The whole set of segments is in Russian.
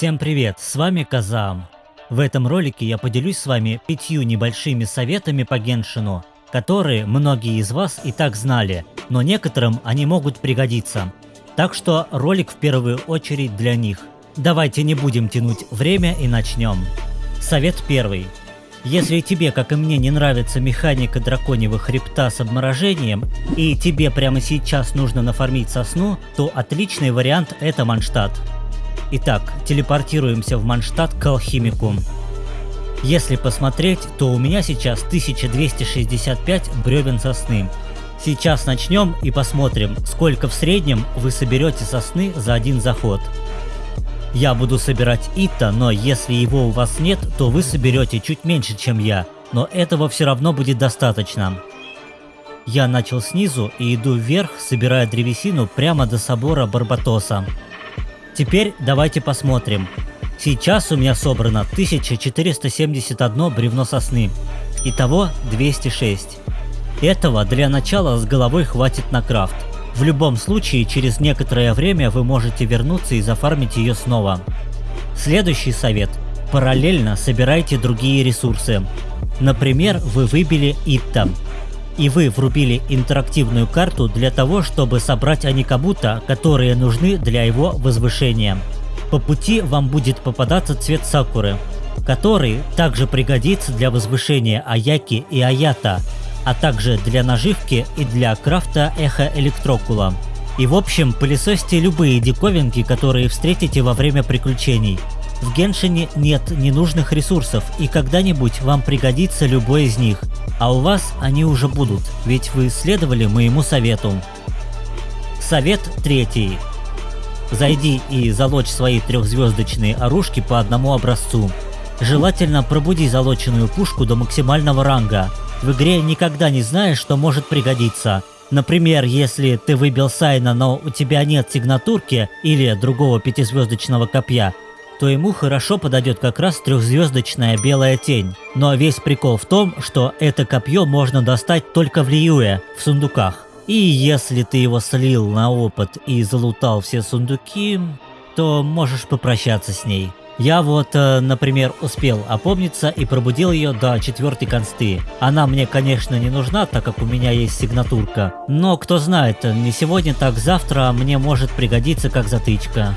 Всем привет, с вами Казам. В этом ролике я поделюсь с вами пятью небольшими советами по Геншину, которые многие из вас и так знали, но некоторым они могут пригодиться. Так что ролик в первую очередь для них. Давайте не будем тянуть время и начнем. Совет первый. Если тебе, как и мне, не нравится механика драконьего хребта с обморожением, и тебе прямо сейчас нужно нафармить сосну, то отличный вариант это Манштадт. Итак, телепортируемся в Манштадт к алхимику. Если посмотреть, то у меня сейчас 1265 бревен сосны. Сейчас начнем и посмотрим, сколько в среднем вы соберете сосны за один заход. Я буду собирать Ита, но если его у вас нет, то вы соберете чуть меньше, чем я, но этого все равно будет достаточно. Я начал снизу и иду вверх, собирая древесину прямо до собора Барбатоса. Теперь давайте посмотрим. Сейчас у меня собрано 1471 бревно сосны. Итого 206. Этого для начала с головой хватит на крафт. В любом случае, через некоторое время вы можете вернуться и зафармить ее снова. Следующий совет. Параллельно собирайте другие ресурсы. Например, вы выбили Итта. И вы врубили интерактивную карту для того, чтобы собрать аникабута, которые нужны для его возвышения. По пути вам будет попадаться цвет сакуры, который также пригодится для возвышения Аяки и Аята, а также для наживки и для крафта эхо электрокула. И в общем, пылесосьте любые диковинки, которые встретите во время приключений. В Геншине нет ненужных ресурсов, и когда-нибудь вам пригодится любой из них. А у вас они уже будут, ведь вы следовали моему совету. Совет третий. Зайди и залочь свои трехзвездочные оружки по одному образцу. Желательно пробуди залоченную пушку до максимального ранга, в игре никогда не знаешь, что может пригодиться. Например, если ты выбил Сайна, но у тебя нет сигнатурки или другого пятизвездочного копья, то ему хорошо подойдет как раз трехзвездочная белая тень. Но весь прикол в том, что это копье можно достать только в Лиюе, в сундуках. И если ты его слил на опыт и залутал все сундуки, то можешь попрощаться с ней. Я вот, э, например, успел опомниться и пробудил ее до четвертой консты. Она мне, конечно, не нужна, так как у меня есть сигнатурка. Но кто знает, не сегодня, так завтра мне может пригодиться как затычка.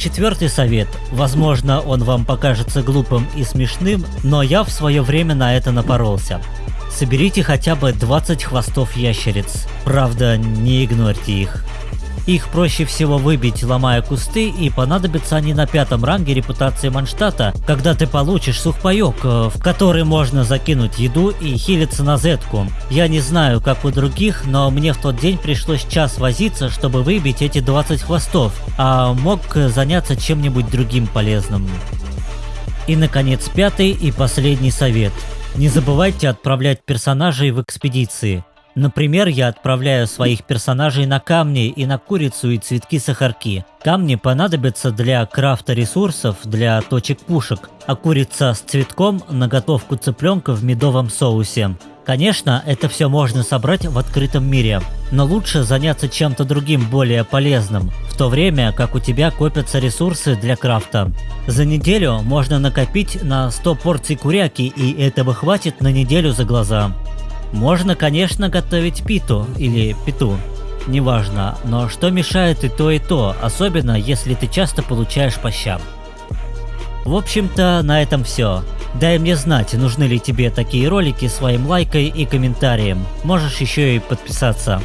Четвертый совет. Возможно, он вам покажется глупым и смешным, но я в свое время на это напоролся. Соберите хотя бы 20 хвостов ящериц. Правда, не игнорьте их. Их проще всего выбить, ломая кусты, и понадобятся они на пятом ранге репутации Манштата, когда ты получишь сухпайок, э, в который можно закинуть еду и хилиться на зетку. Я не знаю, как у других, но мне в тот день пришлось час возиться, чтобы выбить эти 20 хвостов, а мог заняться чем-нибудь другим полезным. И наконец пятый и последний совет. Не забывайте отправлять персонажей в экспедиции. Например, я отправляю своих персонажей на камни и на курицу и цветки сахарки. Камни понадобятся для крафта ресурсов для точек пушек, а курица с цветком на готовку цыпленка в медовом соусе. Конечно, это все можно собрать в открытом мире, но лучше заняться чем-то другим более полезным, в то время как у тебя копятся ресурсы для крафта. За неделю можно накопить на 100 порций куряки и этого хватит на неделю за глаза. Можно, конечно, готовить питу или питу, неважно, но что мешает и то, и то, особенно если ты часто получаешь по щам. В общем-то, на этом все. Дай мне знать, нужны ли тебе такие ролики своим лайкой и комментарием. Можешь еще и подписаться.